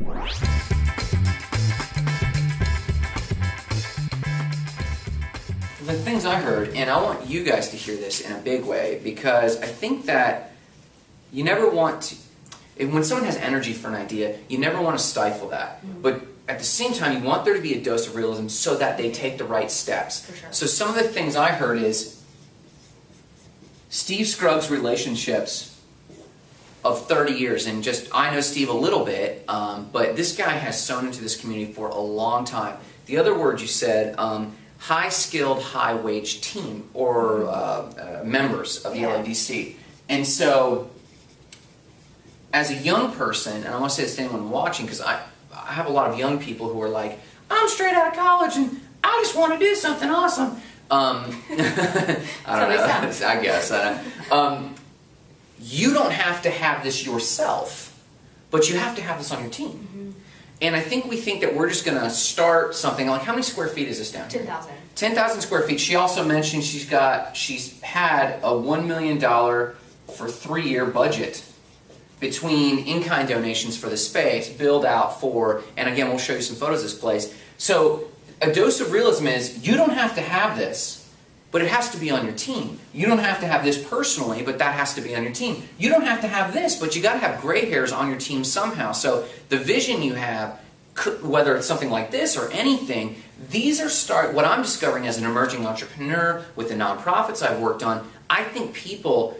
The things I heard, and I want you guys to hear this in a big way because I think that you never want to, when someone has energy for an idea, you never want to stifle that. Mm-hmm. But at the same time, you want there to be a dose of realism so that they take the right steps. Sure. So some of the things I heard is Steve Scruggs' relationships of 30 years, and just I know Steve a little bit, um, but this guy has sewn into this community for a long time. The other word you said, um, high skilled, high wage team or uh, uh, members of the Yeah. LADC. And so, as a young person, and I want to say this to anyone watching, because I, I have a lot of young people who are like, I'm straight out of college and I just want to do something awesome. Um, I don't know. I guess. I don't, um, you don't have to have this yourself, but you have to have this on your team. Mm-hmm. And I think we think that we're just going to start something like how many square feet is this down here? 10,000. 10,000 square feet. She also mentioned she's got she's had a 1 million dollar for 3-year budget between in-kind donations for the space, build out for, and again, we'll show you some photos of this place. So, a dose of realism is you don't have to have this, but it has to be on your team. You don't have to have this personally, but that has to be on your team. You don't have to have this, but you got to have gray hairs on your team somehow. So, the vision you have, whether it's something like this or anything, these are start what I'm discovering as an emerging entrepreneur with the nonprofits I've worked on. I think people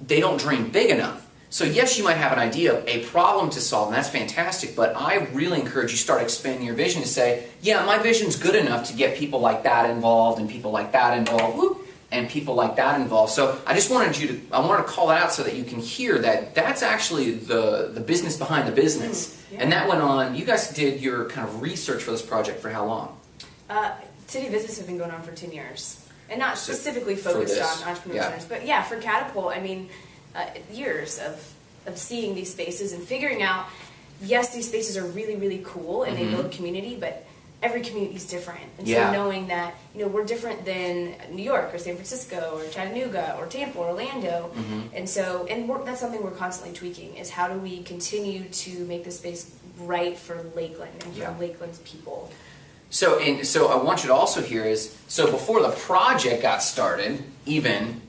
they don't dream big enough. So yes, you might have an idea of a problem to solve, and that's fantastic, but I really encourage you start expanding your vision to say, yeah, my vision's good enough to get people like that involved and people like that involved, whoop, and people like that involved. So I just wanted you to I wanted to call that out so that you can hear that that's actually the the business behind the business. Mm, yeah. And that went on, you guys did your kind of research for this project for how long? Uh, city visits have been going on for 10 years. And not specifically focused on entrepreneurs, yeah. but yeah, for Catapult, I mean, uh, years of, of seeing these spaces and figuring out, yes, these spaces are really, really cool and Mhm. they build community, but every community is different. And Yeah. so knowing that, you know, we're different than New York or San Francisco or Chattanooga or Tampa or Orlando. Mhm. And so, and we're, that's something we're constantly tweaking is how do we continue to make this space right for Lakeland and for Yeah. Lakeland's people. So, and so I want you to also hear is so before the project got started, even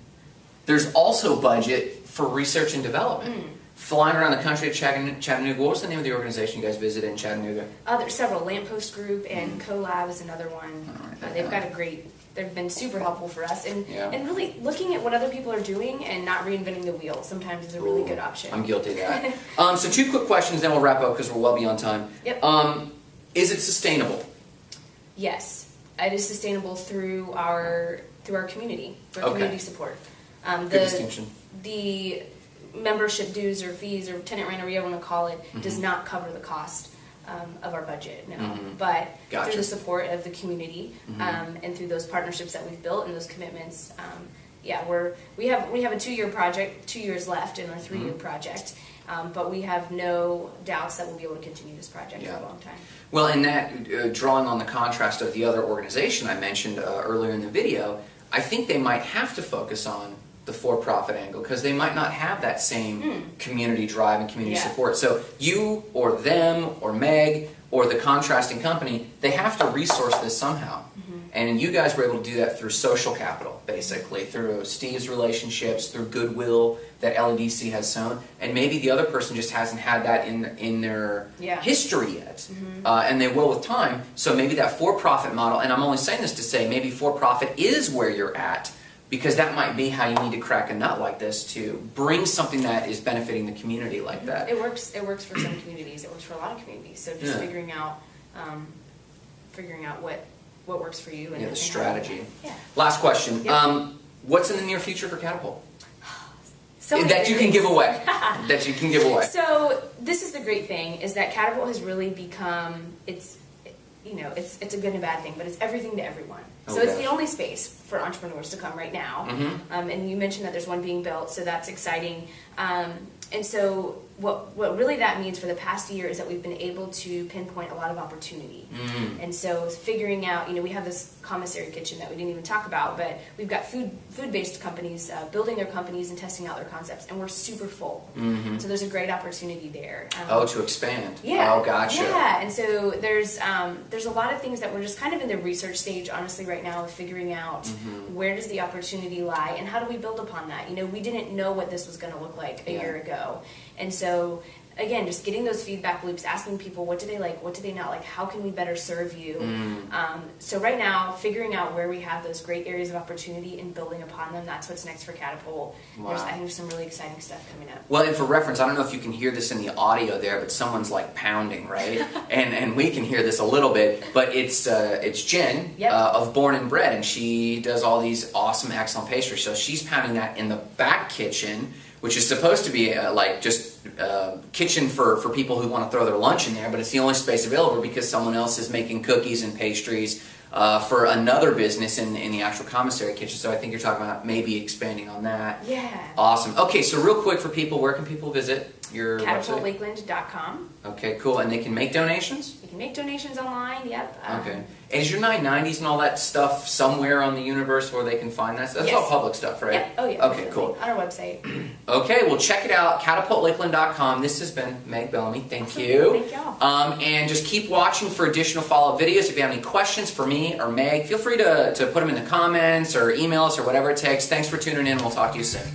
there's also budget for research and development. Mm. Flying around the country at Chattanooga. What was the name of the organization you guys visited in Chattanooga? Uh, there's several. Lamppost Group and CoLab is another one. Right, Uh, they've got a great. They've been super helpful for us, and Yeah. and really looking at what other people are doing and not reinventing the wheel sometimes is a really Ooh, good option. I'm guilty of that. um, so two quick questions, then we'll wrap up because we're well beyond time. Yep. Um, is it sustainable? Yes, it is sustainable through our through our community, through our Okay. community support. Um, Good distinction. The membership dues or fees or tenant rent or whatever you want to call it does Mhm. not cover the cost um, of our budget. No, Mhm. but Gotcha. through the support of the community Mhm. um, and through those partnerships that we've built and those commitments, um, yeah, we're we have we have a two year project, two years left in our three year Mhm. project. Um, but we have no doubts that we'll be able to continue this project Yeah. for a long time. Well, in that, uh, drawing on the contrast of the other organization I mentioned uh, earlier in the video, I think they might have to focus on the for-profit angle because they might not have that same Hmm. community drive and community Yeah. support. So you or them or Meg or the contrasting company, they have to resource this somehow. Mm-hmm. And you guys were able to do that through social capital, basically, through Steve's relationships, through goodwill that LEDC has sown, and maybe the other person just hasn't had that in in their Yeah. history yet, Mhm. uh, and they will with time. So maybe that for-profit model, and I'm only saying this to say maybe for-profit is where you're at, because that might be how you need to crack a nut like this to bring something that is benefiting the community like that. It works. It works for some communities. It works for a lot of communities. So just Yeah. figuring out, um, figuring out what what works for you and Yeah, the strategy. Yeah. Last question: Yeah. um, What's in the near future for Catapult So that you can give away? that you can give away. So this is the great thing is that Catapult has really become it's you know it's it's a good and bad thing, but it's everything to everyone. So it's the only space for entrepreneurs to come right now. Mm-hmm. Um, and you mentioned that there's one being built, so that's exciting. Um, and so what what really that means for the past year is that we've been able to pinpoint a lot of opportunity. Mm. And so figuring out, you know, we have this commissary kitchen that we didn't even talk about, but we've got food food based companies uh, building their companies and testing out their concepts, and we're super full. So there's a great opportunity there. Um, Mm-hmm. Oh, to expand. yeah. Oh, gotcha. Yeah, and so there's um, there's a lot of things that we're just kind of in the research stage, honestly, right now of figuring out Mm-hmm. where does the opportunity lie and how do we build upon that. You know, we didn't know what this was going to look like a Yeah. year ago, and so again, just getting those feedback loops, asking people what do they like, what do they not like, how can we better serve you. Mm. Um, so right now, figuring out where we have those great areas of opportunity and building upon them, that's what's next for Catapult. There's, Wow. I think there's some really exciting stuff coming up. Well, and for reference, I don't know if you can hear this in the audio there, but someone's like pounding, right? and and we can hear this a little bit, but it's uh, it's Jen Yep. uh, of Born and Bread, and she does all these awesome, excellent pastries. So she's pounding that in the back kitchen, which is supposed to be uh, like just uh, kitchen for for people who want to throw their lunch in there, but it's the only space available because someone else is making cookies and pastries. Uh, for another business in, in the actual commissary kitchen, so I think you're talking about maybe expanding on that. Yeah. Awesome. Okay, so real quick for people, where can people visit your? CatapultLakeland.com. Okay, cool. And they can make donations? You can make donations online. Yep. Um, Okay. And is your 990s and all that stuff somewhere on the universe where they can find that? That's all public stuff, right? Yep. Oh yeah. Okay, definitely. cool. On our website. Okay, well, check it out. CatapultLakeland.com. This has been Meg Bellamy. Thank Awesome. you. Thank y'all. Um, and just keep watching for additional follow up videos. If you have any questions for me or Meg, feel free to, to put them in the comments or email us or whatever it takes. Thanks for tuning in. We'll talk to you soon.